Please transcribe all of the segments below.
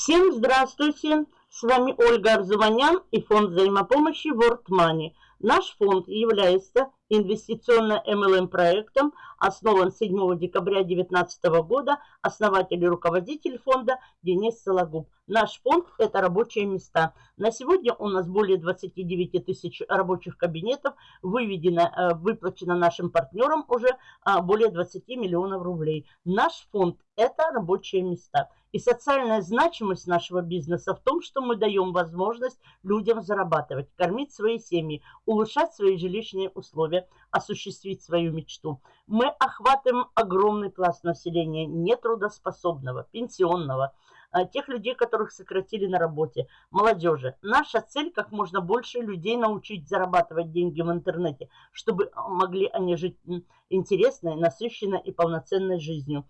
Всем здравствуйте! С вами Ольга Арзуманян и фонд взаимопомощи World Money. Наш фонд является инвестиционно-МЛМ проектом, основан 7 декабря 2019 года, основатель и руководитель фонда Денис Сологуб. Наш фонд – это рабочие места. На сегодня у нас более 29 тысяч рабочих кабинетов, выведено, э, выплачено нашим партнерам уже а, более 20 миллионов рублей. Наш фонд – это рабочие места. И социальная значимость нашего бизнеса в том, что мы даем возможность людям зарабатывать, кормить свои семьи, улучшать свои жилищные условия, осуществить свою мечту. Мы охватываем огромный пласт населения нетрудоспособного, пенсионного, а, тех людей, которых сократили на работе, молодежи. Наша цель – как можно больше людей научить зарабатывать деньги в интернете, чтобы могли они жить интересной, насыщенной и полноценной жизнью.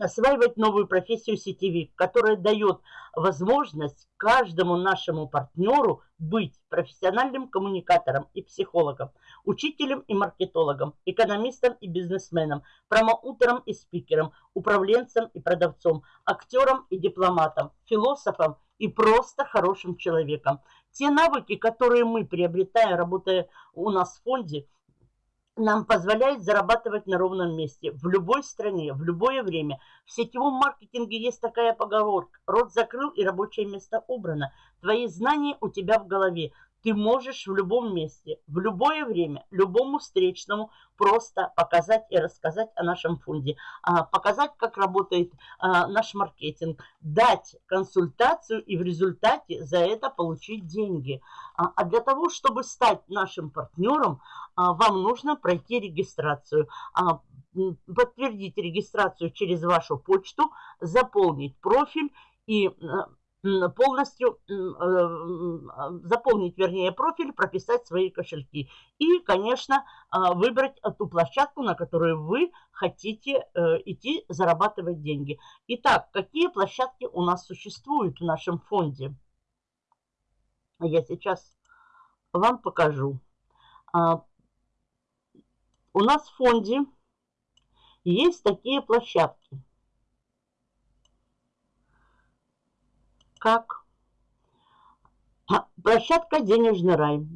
Осваивать новую профессию сетевик, которая дает возможность каждому нашему партнеру быть профессиональным коммуникатором и психологом, учителем и маркетологом, экономистом и бизнесменом, промоутером и спикером, управленцем и продавцом, актером и дипломатом, философом и просто хорошим человеком. Те навыки, которые мы приобретаем, работая у нас в фонде – нам позволяет зарабатывать на ровном месте, в любой стране, в любое время. В сетевом маркетинге есть такая поговорка. Рот закрыл и рабочее место убрано. Твои знания у тебя в голове ты можешь в любом месте, в любое время, любому встречному просто показать и рассказать о нашем фонде, а, показать, как работает а, наш маркетинг, дать консультацию и в результате за это получить деньги. А, а для того, чтобы стать нашим партнером, вам нужно пройти регистрацию подтвердить регистрацию через вашу почту, заполнить профиль и полностью э, заполнить, вернее, профиль, прописать свои кошельки. И, конечно, а, выбрать ту площадку, на которую вы хотите э, идти зарабатывать деньги. Итак, какие площадки у нас существуют в нашем фонде? Я сейчас вам покажу. А, у нас в фонде есть такие площадки – как площадка «Денежный рай».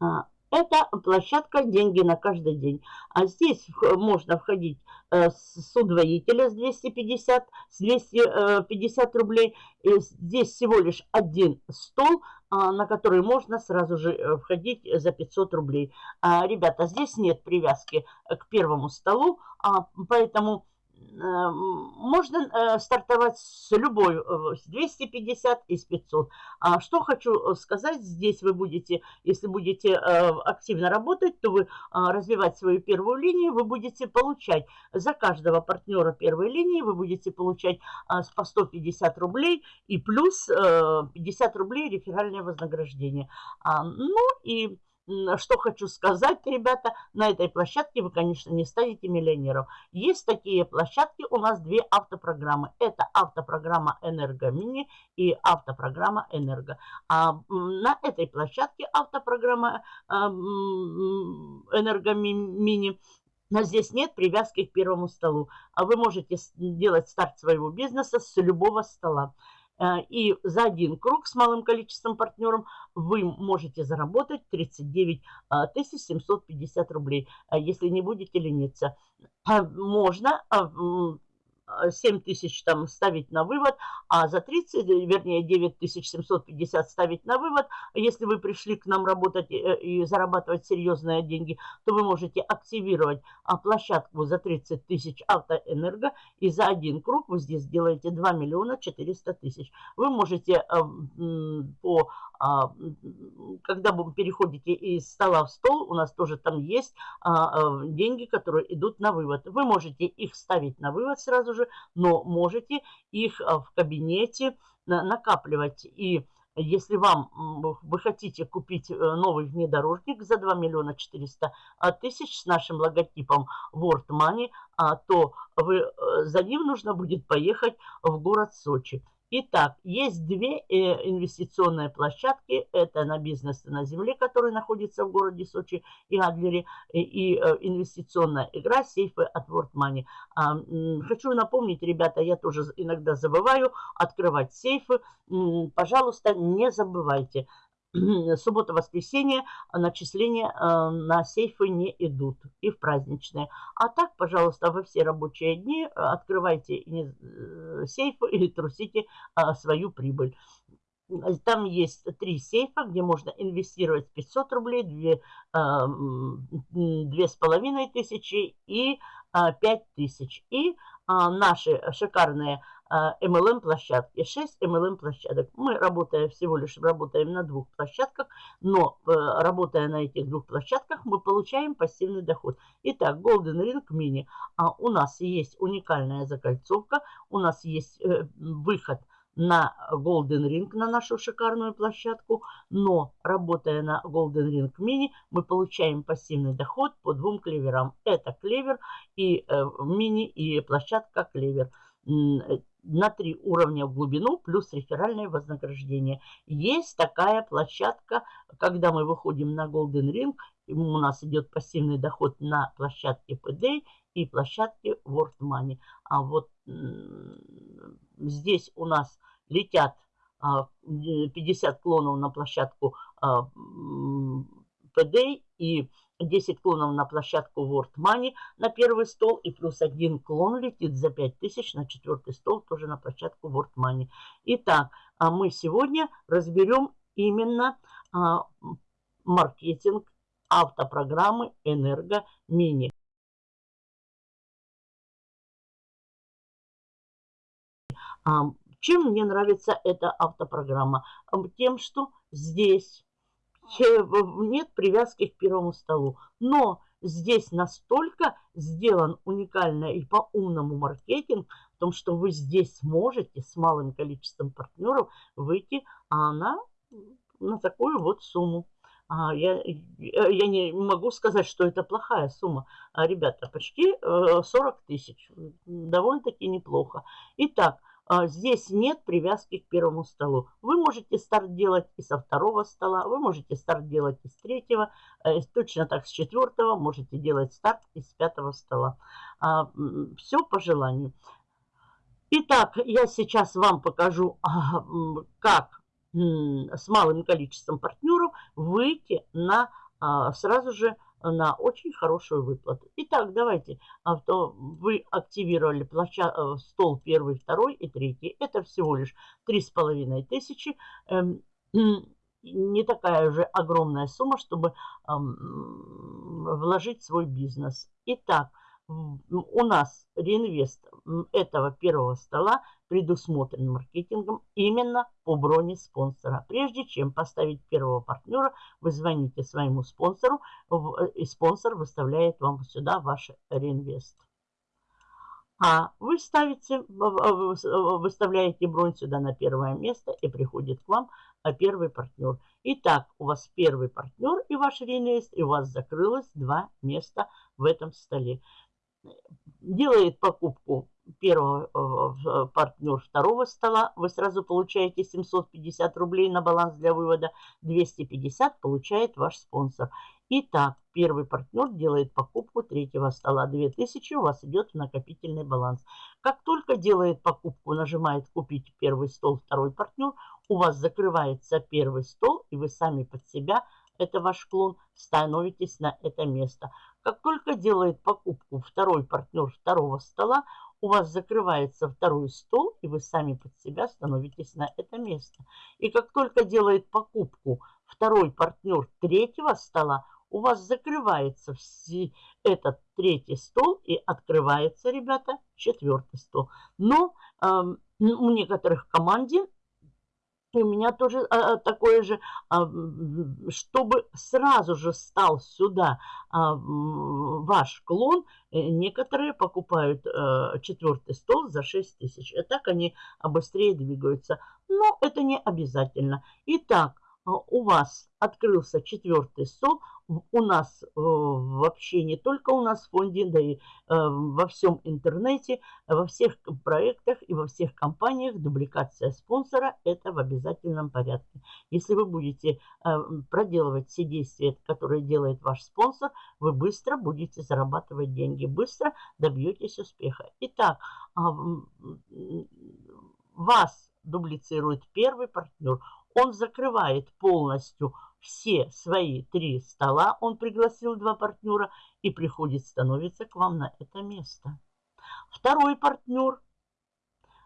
А, это площадка «Деньги на каждый день». А здесь можно входить э, с удвоителя с 250, с 250 рублей. И здесь всего лишь один стол, а, на который можно сразу же э, входить за 500 рублей. А, ребята, здесь нет привязки к первому столу, поэтому Э, можно э, стартовать с любой, э, с 250 и с 500. А что хочу сказать, здесь вы будете, если будете активно работать, то вы развивать свою первую линию, вы будете получать за каждого партнера первой линии, вы будете получать по 150 рублей и плюс 50 рублей реферальное вознаграждение. А, ну и что хочу сказать, ребята, на этой площадке вы, конечно, не станете миллионером. Есть такие площадки, у нас две автопрограммы. Это автопрограмма «Энергомини» и автопрограмма «Энерго». А на этой площадке автопрограмма а, «Энергомини» но здесь нет привязки к первому столу. А вы можете делать старт своего бизнеса с любого стола. Э, и за один круг с малым количеством партнеров вы можете заработать 39 750 э, рублей, э, если не будете лениться. Можно 7 тысяч там ставить на вывод, а за 30, вернее 9750 ставить на вывод. Если вы пришли к нам работать и зарабатывать серьезные деньги, то вы можете активировать а, площадку за 30 тысяч автоэнерго, и за один круг вы здесь делаете 2 миллиона 400 тысяч. Вы можете а, по а, когда вы переходите из стола в стол, у нас тоже там есть деньги, которые идут на вывод. Вы можете их ставить на вывод сразу же, но можете их в кабинете накапливать. И если вам вы хотите купить э, новый внедорожник за 2 миллиона 400 а, тысяч с нашим логотипом World Money, а, то вы, э, за ним нужно будет поехать в город Сочи. Итак, есть две э, инвестиционные площадки. Это на бизнес на земле, который находится в городе Сочи и Адлере. И, э, инвестиционная игра сейфы от World Money. А, хочу напомнить, ребята, я тоже иногда забываю открывать сейфы. Пожалуйста, не забывайте. Суббота-воскресенье начисления э, на сейфы не идут и в праздничные. А так, пожалуйста, во все рабочие дни э, открывайте э, сейфы или трусите свою прибыль. Там есть три сейфа, где можно инвестировать 500 рублей, 2, тысячи и 5 тысяч. И наши шикарные MLM-площадки, 6 MLM-площадок. Мы работаем всего лишь работаем на двух площадках, но э, работая на этих двух площадках, мы получаем пассивный доход. Итак, Golden Ring Mini. А у нас есть уникальная закольцовка, у нас есть э, выход на Golden Ring, на нашу шикарную площадку, но работая на Golden Ring Mini, мы получаем пассивный доход по двум клеверам. Это клевер и э, мини, и площадка клевер на три уровня в глубину плюс реферальное вознаграждение. Есть такая площадка, когда мы выходим на Golden Ring, у нас идет пассивный доход на площадке PD и площадке World Money. А вот здесь у нас летят 50 клонов на площадку PD и 10 клонов на площадку World Money на первый стол. И плюс один клон летит за 5000 на четвертый стол тоже на площадку World Money. Итак, а мы сегодня разберем именно а, маркетинг автопрограммы Энерго Мини. А, чем мне нравится эта автопрограмма? Тем, что здесь нет привязки к первому столу. Но здесь настолько сделан уникально и по умному маркетинг, в том, что вы здесь можете с малым количеством партнеров выйти а на, на такую вот сумму. А я, я не могу сказать, что это плохая сумма. А, ребята, почти 40 э, тысяч. Довольно-таки неплохо. Итак, здесь нет привязки к первому столу. Вы можете старт делать и со второго стола, вы можете старт делать и с третьего, э, точно так с четвертого, можете делать старт и с пятого стола. А, Все по желанию. Итак, я сейчас вам покажу, а, как с малым количеством партнеров выйти на сразу же на очень хорошую выплату. Итак, давайте. Авто, вы активировали площа, э, стол первый, второй и третий. Это всего лишь три с половиной тысячи. Эм, не такая же огромная сумма, чтобы вложить свой бизнес. Итак, у нас реинвест этого первого стола предусмотрен маркетингом именно по броне спонсора. Прежде чем поставить первого партнера, вы звоните своему спонсору, и спонсор выставляет вам сюда ваш реинвест. А вы ставите, выставляете бронь сюда на первое место и приходит к вам а первый партнер. Итак, у вас первый партнер и ваш реинвест, и у вас закрылось два места в этом столе делает покупку первого э, э, партнер второго стола, вы сразу получаете 750 рублей на баланс для вывода, 250 получает ваш спонсор. Итак, первый партнер делает покупку третьего стола, 2000 у вас идет в накопительный баланс. Как только делает покупку, нажимает купить первый стол, второй партнер, у вас закрывается первый стол, и вы сами под себя это ваш клон, становитесь на это место. Как только делает покупку второй партнер второго стола, у вас закрывается второй стол, и вы сами под себя становитесь на это место. И как только делает покупку второй партнер третьего стола, у вас закрывается этот третий стол и открывается, ребята, четвертый стол. Но э, у некоторых команде и у меня тоже а, а, такое же, а, чтобы сразу же стал сюда а, ваш клон, э, некоторые покупают а, четвертый стол за 6 тысяч. И так они быстрее двигаются. Но это не обязательно. Итак, у вас открылся четвертый стол, у нас э, вообще не только у нас в фонде, да и э, во всем интернете, во всех проектах и во всех компаниях дубликация спонсора – это в обязательном порядке. Если вы будете э, проделывать все действия, которые делает ваш спонсор, вы быстро будете зарабатывать деньги, быстро добьетесь успеха. Итак, а, вас дублицирует первый партнер – он закрывает полностью все свои три стола. Он пригласил два партнера и приходит, становится к вам на это место. Второй партнер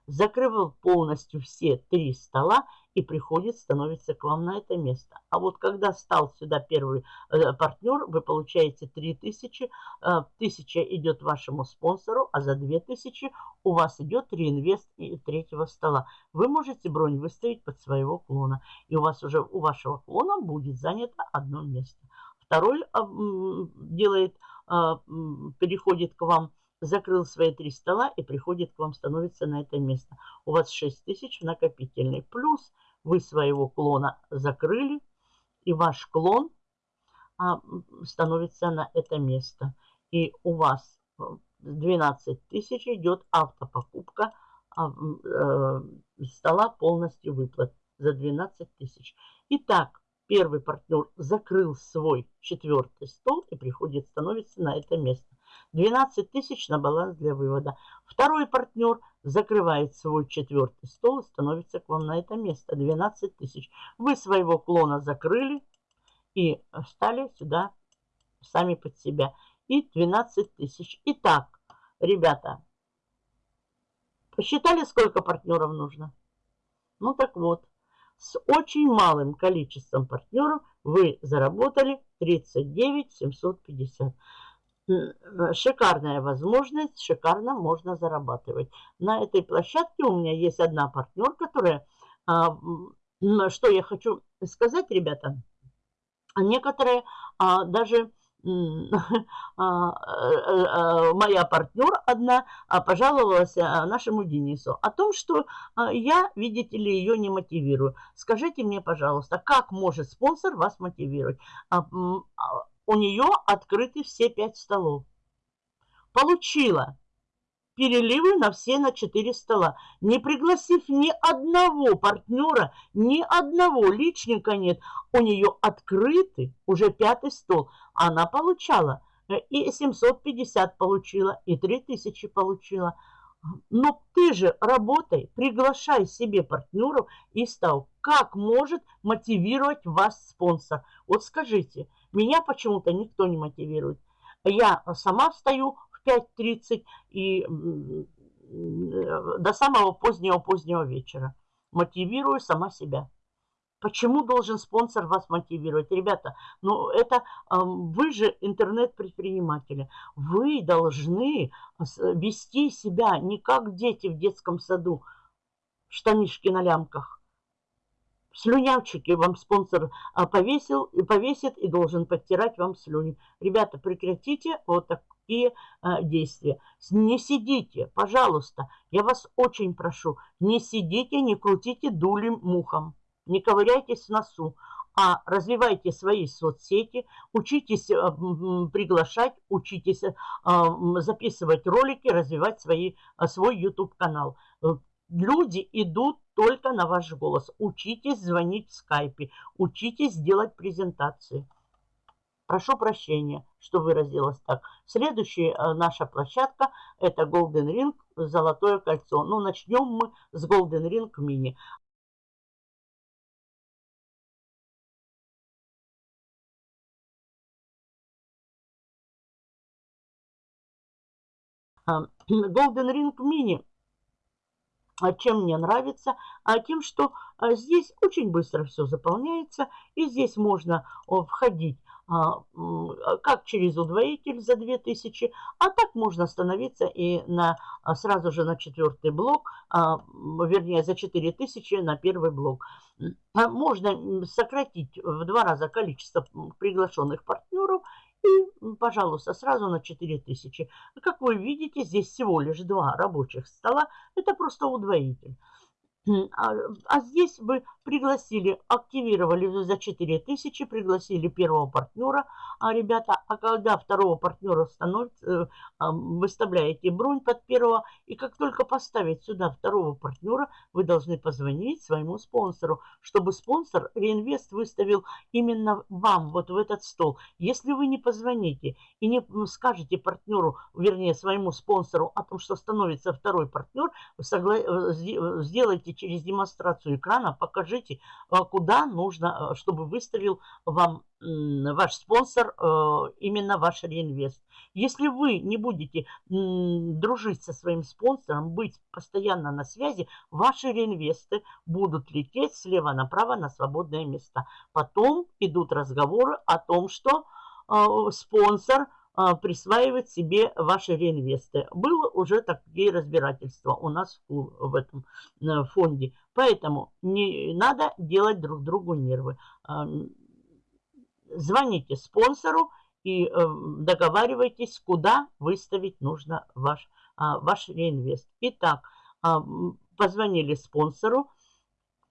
закрывал полностью все три стола и приходит, становится к вам на это место. А вот когда стал сюда первый э, партнер, вы получаете 3000, э, 1000 идет вашему спонсору, а за 2000 у вас идет реинвест третьего стола. Вы можете бронь выставить под своего клона, и у вас уже у вашего клона будет занято одно место. Второй э, делает, э, переходит к вам закрыл свои три стола и приходит к вам, становится на это место. У вас 6 тысяч в накопительной. Плюс вы своего клона закрыли, и ваш клон а, становится на это место. И у вас 12 тысяч идет автопокупка а, э, стола полностью выплат за 12 тысяч. Итак, первый партнер закрыл свой четвертый стол и приходит, становится на это место. 12 тысяч на баланс для вывода. Второй партнер закрывает свой четвертый стол и становится к вам на это место. 12 тысяч. Вы своего клона закрыли и встали сюда сами под себя. И 12 тысяч. Итак, ребята, посчитали, сколько партнеров нужно? Ну так вот, с очень малым количеством партнеров вы заработали 39 750 шикарная возможность, шикарно можно зарабатывать. На этой площадке у меня есть одна партнер, которая, а, что я хочу сказать, ребята, некоторые а, даже а, э, моя партнер одна пожаловалась нашему Денису о том, что я, видите ли, ее не мотивирую. Скажите мне, пожалуйста, как может спонсор вас мотивировать? У нее открыты все пять столов. Получила переливы на все на четыре стола, не пригласив ни одного партнера, ни одного личника нет. У нее открыты уже пятый стол. Она получала э, и 750 получила, и 3000 получила. Но ты же работай, приглашай себе партнеров и стал. Как может мотивировать вас спонсор? Вот скажите, меня почему-то никто не мотивирует. Я сама встаю в 5.30 и до самого позднего-позднего вечера. Мотивирую сама себя. Почему должен спонсор вас мотивировать? Ребята, ну это вы же интернет-предприниматели. Вы должны вести себя не как дети в детском саду, штанишки на лямках слюнявчики вам спонсор а, повесил и повесит и должен подтирать вам слюни. Ребята, прекратите вот такие а, действия. Не сидите, пожалуйста, я вас очень прошу, не сидите, не крутите дулем мухом, не ковыряйтесь в носу, а развивайте свои соцсети, учитесь а, приглашать, учитесь записывать ролики, развивать свои, свой YouTube-канал. Люди идут только на ваш голос. Учитесь звонить в скайпе, учитесь делать презентации. Прошу прощения, что выразилась так. Следующая э, наша площадка это Golden Ring, Золотое кольцо. Ну, начнем мы с Golden Ring Mini. Golden Ring Mini чем мне нравится, а тем, что а, здесь очень быстро все заполняется, и здесь можно входить а, как через удвоитель за 2000, а так можно остановиться и на, сразу же на четвертый блок, вернее за 4000 на первый блок. Можно сократить в два раза количество приглашенных партнеров и, пожалуйста, сразу на 4000. Как вы видите, здесь всего лишь два рабочих стола. Это просто удвоитель. А, а здесь вы пригласили, активировали за 4000, пригласили первого партнера, а, ребята, а когда второго партнера становится, э, выставляете бронь под первого, и как только поставить сюда второго партнера, вы должны позвонить своему спонсору, чтобы спонсор реинвест выставил именно вам, вот в этот стол. Если вы не позвоните и не скажете партнеру, вернее, своему спонсору о том, что становится второй партнер, согла... Э, сделайте через демонстрацию экрана, покажите, э, куда нужно, чтобы выставил вам ваш спонсор, э, именно ваш реинвест. Если вы не будете дружить со своим спонсором, быть постоянно на связи, ваши реинвесты будут лететь слева направо на свободные места. Потом идут разговоры о том, что э, спонсор э, присваивает себе ваши реинвесты. Было уже такие разбирательства у нас в этом фонде. Поэтому не надо делать друг другу нервы звоните спонсору и э, договаривайтесь, куда выставить нужно ваш, а, ваш реинвест. Итак, а, позвонили спонсору,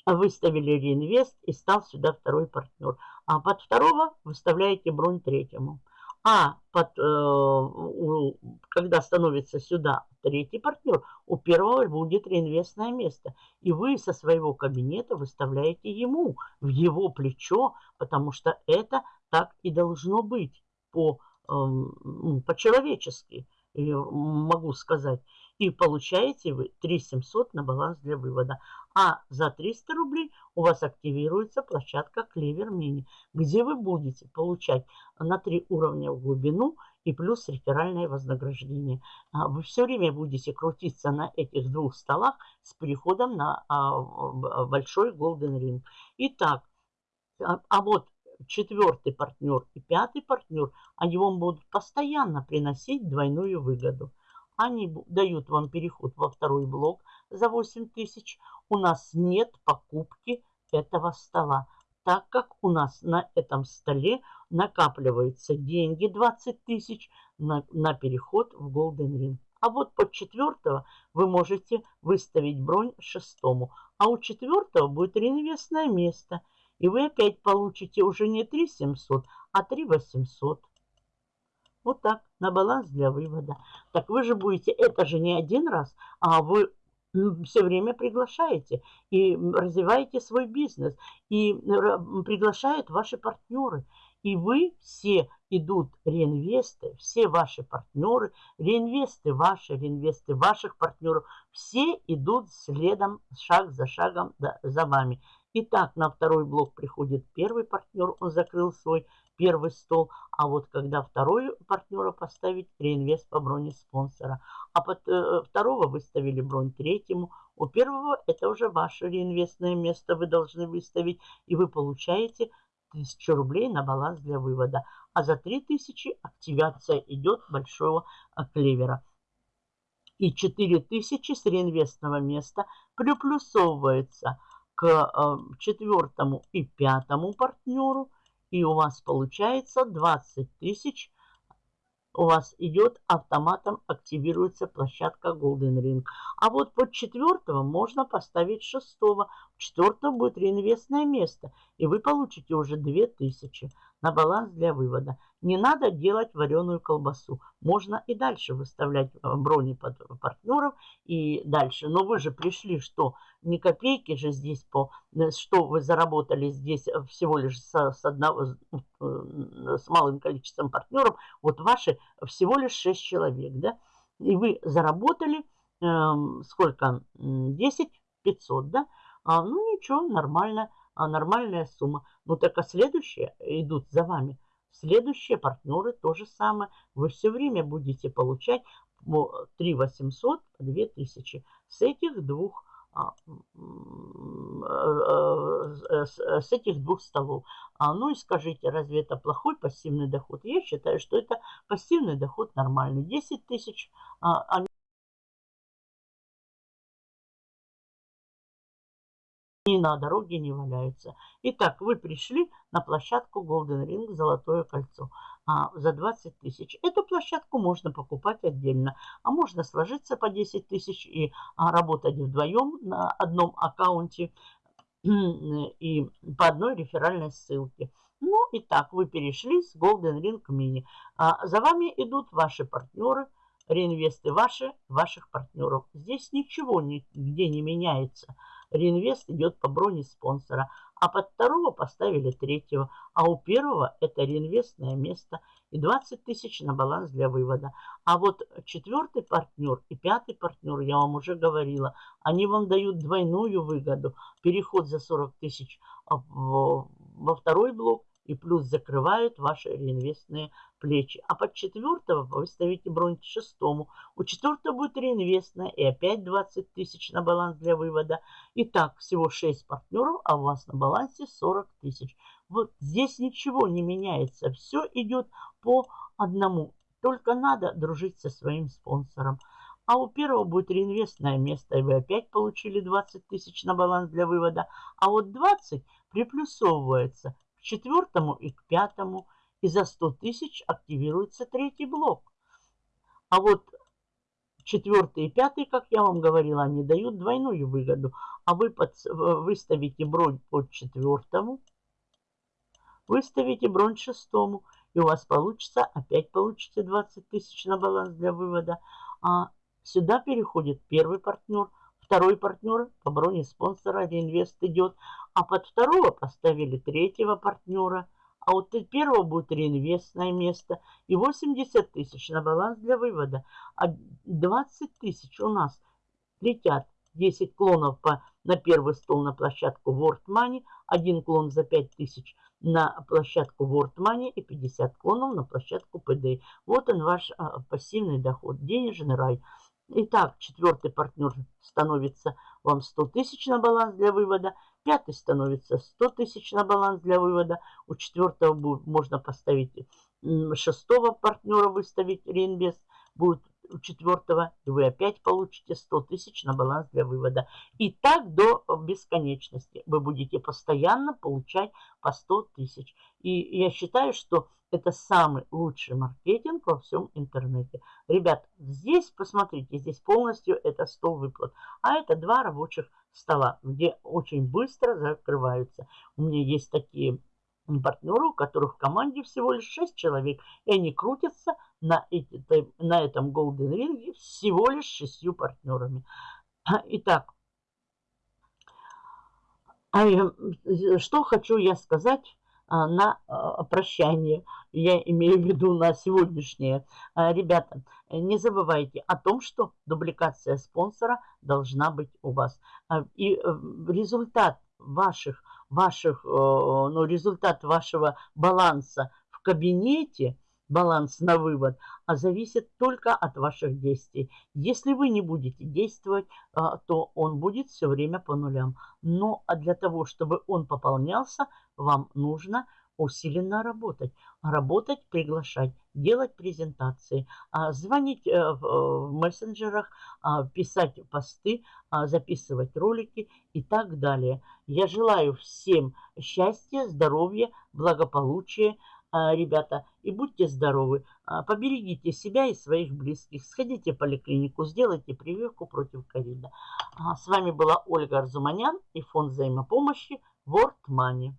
выставили реинвест и стал сюда второй партнер. А под второго выставляете бронь третьему. А под, э, когда становится сюда третий партнер, у первого будет реинвестное место. И вы со своего кабинета выставляете ему в его плечо, потому что это так и должно быть по, э, по-человечески, могу сказать. И получаете вы 3 700 на баланс для вывода. А за 300 рублей у вас активируется площадка Клевер Мини, где вы будете получать на 3 уровня в глубину и плюс реферальное вознаграждение. А вы все время будете крутиться на этих двух столах с переходом на а, большой Golden Ring. Итак, а, а вот четвертый партнер и пятый партнер, они вам будут постоянно приносить двойную выгоду. Они дают вам переход во второй блок за 8 тысяч. У нас нет покупки этого стола, так как у нас на этом столе накапливаются деньги 20 тысяч на, на переход в Golden Ring. А вот под четвертого вы можете выставить бронь шестому. А у четвертого будет реинвестное место. И вы опять получите уже не 3 700, а 3 800. Вот так, на баланс для вывода. Так вы же будете, это же не один раз, а вы все время приглашаете и развиваете свой бизнес, и приглашают ваши партнеры. И вы все идут реинвесты, все ваши партнеры, реинвесты ваши, реинвесты ваших партнеров, все идут следом, шаг за шагом за вами. Итак, на второй блок приходит первый партнер, он закрыл свой первый стол, а вот когда второй партнера поставить, реинвест по броне спонсора. А под э, второго выставили бронь третьему, у первого это уже ваше реинвестное место вы должны выставить, и вы получаете 1000 рублей на баланс для вывода. А за 3000 активация идет большого э, клевера. И 4000 с реинвестного места приплюсовывается – к э, четвертому и пятому партнеру, и у вас получается 20 тысяч. У вас идет автоматом, активируется площадка Golden Ring. А вот под четвертого можно поставить шестого. В четвертом будет реинвестное место, и вы получите уже 2000 на баланс для вывода. Не надо делать вареную колбасу. Можно и дальше выставлять э, брони под партнеров и дальше. Но вы же пришли, что ни копейки же здесь по... Э, что вы заработали здесь всего лишь с, с, одного, э, с малым количеством партнеров. Вот ваши всего лишь 6 человек, да? И вы заработали э, сколько? 10 500, да? А, ну ничего, нормально а нормальная сумма. Ну так а следующие идут за вами. Следующие партнеры то же самое. Вы все время будете получать 3 800, 2 тысячи. С этих двух а, э, с этих двух столов. А, ну и скажите, разве это плохой пассивный доход? Я считаю, что это пассивный доход нормальный. 10 тысяч, а, ни на дороге не валяются. Итак, вы пришли на площадку Golden Ring Золотое кольцо а, за 20 тысяч. Эту площадку можно покупать отдельно, а можно сложиться по 10 тысяч и а, работать вдвоем на одном аккаунте и по одной реферальной ссылке. Ну и так, вы перешли с Golden Ring Mini. А за вами идут ваши партнеры, реинвесты ваши, ваших партнеров. Здесь ничего нигде не меняется. Реинвест идет по броне спонсора. А под второго поставили третьего. А у первого это реинвестное место и 20 тысяч на баланс для вывода. А вот четвертый партнер и пятый партнер, я вам уже говорила, они вам дают двойную выгоду. Переход за 40 тысяч во второй блок и плюс закрывают ваши реинвестные плечи. А под четвертого вы ставите бронь к шестому. У четвертого будет реинвестная и опять 20 тысяч на баланс для вывода. Итак, всего 6 партнеров, а у вас на балансе 40 тысяч. Вот здесь ничего не меняется. Все идет по одному. Только надо дружить со своим спонсором. А у первого будет реинвестное место, и вы опять получили 20 тысяч на баланс для вывода. А вот 20 приплюсовывается четвертому и к пятому. И за 100 тысяч активируется третий блок. А вот четвертый и пятый, как я вам говорила, они дают двойную выгоду. А вы под, выставите бронь под четвертому, выставите бронь шестому. И у вас получится, опять получите 20 тысяч на баланс для вывода. А сюда переходит первый партнер – Второй партнер по броне спонсора реинвест идет. А под второго поставили третьего партнера. А вот первого будет реинвестное место. И 80 тысяч на баланс для вывода. А 20 тысяч у нас летят 10 клонов по, на первый стол на площадку World Money. Один клон за 5 тысяч на площадку World Money и 50 клонов на площадку PD. Вот он ваш а, пассивный доход, денежный рай. Итак, четвертый партнер становится вам 100 тысяч на баланс для вывода. Пятый становится 100 тысяч на баланс для вывода. У четвертого можно поставить шестого партнера, выставить реинвест. Будет у четвертого, и вы опять получите 100 тысяч на баланс для вывода. И так до бесконечности. Вы будете постоянно получать по 100 тысяч. И я считаю, что это самый лучший маркетинг во всем интернете. Ребят, здесь, посмотрите, здесь полностью это стол выплат. А это два рабочих стола, где очень быстро закрываются. У меня есть такие партнеры, у которых в команде всего лишь 6 человек. И они крутятся на, эти, на этом Golden Ring всего лишь шестью партнерами. Итак, а что хочу я сказать а, на а, прощание, я имею в виду на сегодняшнее. Ребята, не забывайте о том, что дубликация спонсора должна быть у вас. И э, результат ваших, ваших, э, ну, результат вашего баланса в кабинете – баланс на вывод, а зависит только от ваших действий. Если вы не будете действовать, а, то он будет все время по нулям. Но а для того, чтобы он пополнялся, вам нужно усиленно работать. Работать, приглашать, делать презентации, а, звонить э, в мессенджерах, писать посты, записывать ролики и так далее. Я желаю всем счастья, здоровья, благополучия, а, ребята, и будьте здоровы. А, поберегите себя и своих близких. Сходите в поликлинику, сделайте прививку против ковида. А, с вами была Ольга Арзуманян и фонд взаимопомощи World Money.